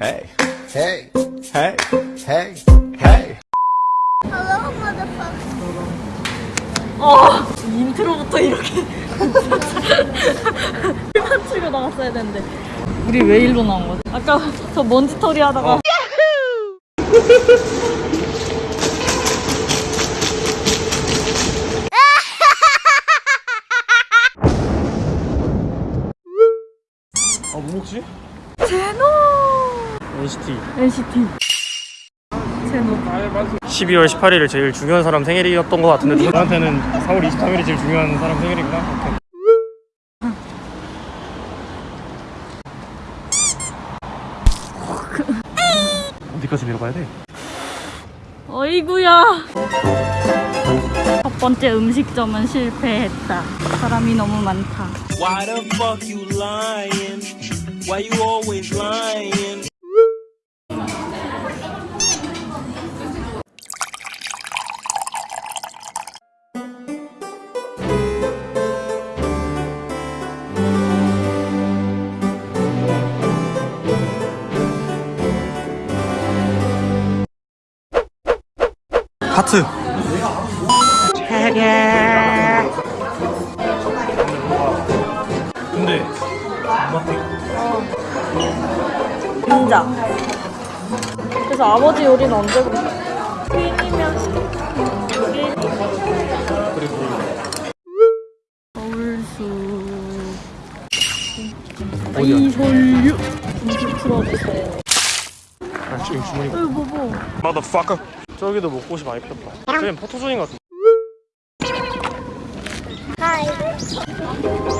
Hey, Hey, hey, hey. hey. Hello, motherfucker. 어 인트로부터 이렇게 필만 치고 나갔어야 되는데 우리 왜 일로 나온 거지? 아까 저 먼지 털이 하다가 아, 뭐 먹지? 제노 NCT. NCT 제노 12월 18일이 제일 중요한 사람 생일이었던 것 같은데 저한테는 4월 23일이 제일 중요한 사람 생일이구나. 오케이. 어디까지 밀어봐야 돼? 어이구야 첫 번째 음식점은 실패했다 사람이 너무 많다 Why the fuck you lying? Why you always lying? 하트. 근데 인자 그래서 아버지 요리는 언제 서울수 이솔유 음식 풀어주세요 아, 지금 주머니. 어이 뭐뭐 Motherfucker. 저기도 먹고시 많이 폈다. 저긴 포토존인 것 같아. Hi.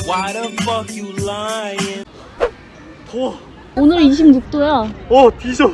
Why the fuck you lying? 더워. 오늘 26도야 어, 뒤져.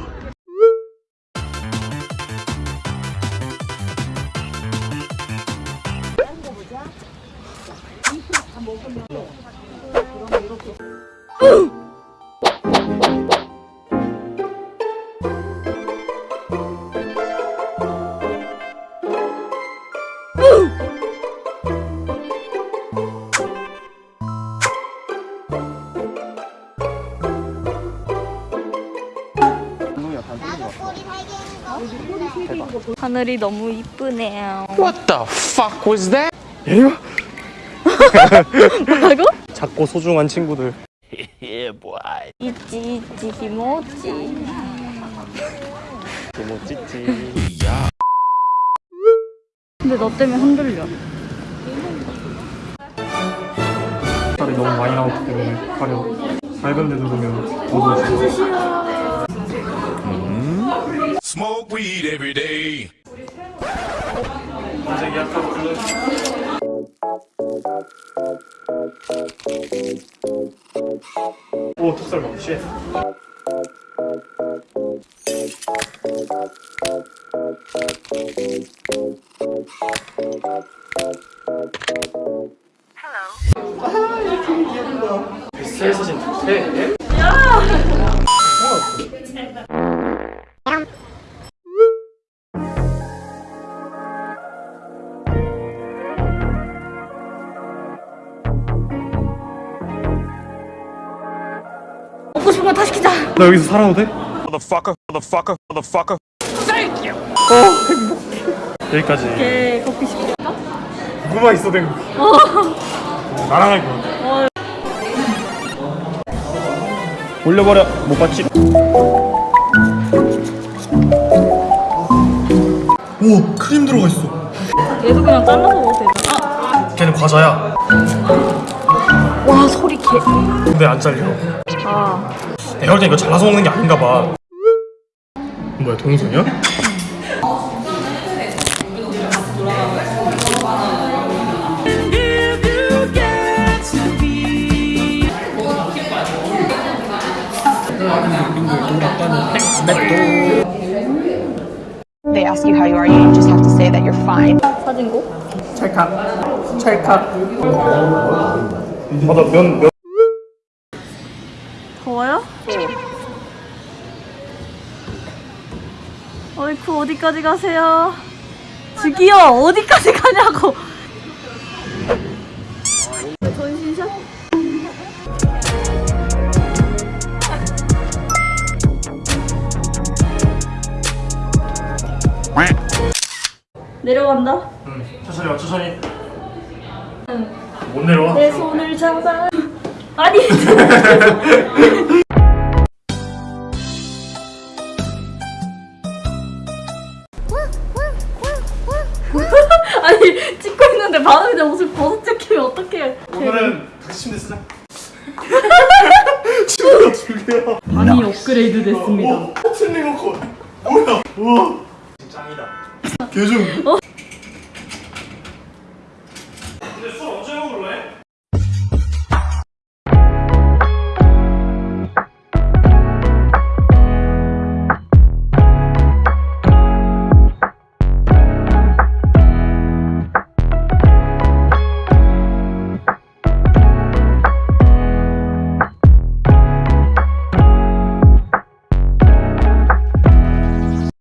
하늘이 너무 이쁘네요 얘가 뭐라고? 작고 소중한 친구들. 있지 있지 김오지 뭐 찌찌. 근데 너 때문에 흔들려 살이 너무 많이 나왔기 때문에 가려. 밝은 데 누르면 어두워져. Smoke weed every day. 오 턱살 봐. 쉣. 헬로. 뱃살 사진 좋대. 먹 고 싶은 거다 시 키자 나 여기서 살아도 돼? Motherfucker, motherfucker, motherfucker. 어, 행복해. 여기까지. 걔 커피 시킬까? 누구만 있어 된 거. 나랑 할 거야. 어. 올려버려. 못 봤지? 오 크림 들어가 있어. 얘도 그냥 잘라서 먹어도 되잖아 아, 걔는 과자야. 와 소리 개. 근데 안 잘려. 아 내가 볼땐 이거 잘라서 먹는 게 아닌가 봐. 뭐야 동선이야? They ask you how you are, you just have to say that you're fine. 사진고? 찰칵 찰칵. 맞아 면 면. 어이쿠 어디까지 가세요? 저기요 어디까지 가냐고 전신샷? 내려간다 응, 천천히 와 천천히. 못 내려와. 내 손을 잡아 아니 오늘은 같이 침대 쓰자. 침대가 두 개야. 많이 업그레이드 됐습니다. 어, 어, 슬림 워커. 아, 뭐야? 우와. 짱이다. 개중. 어?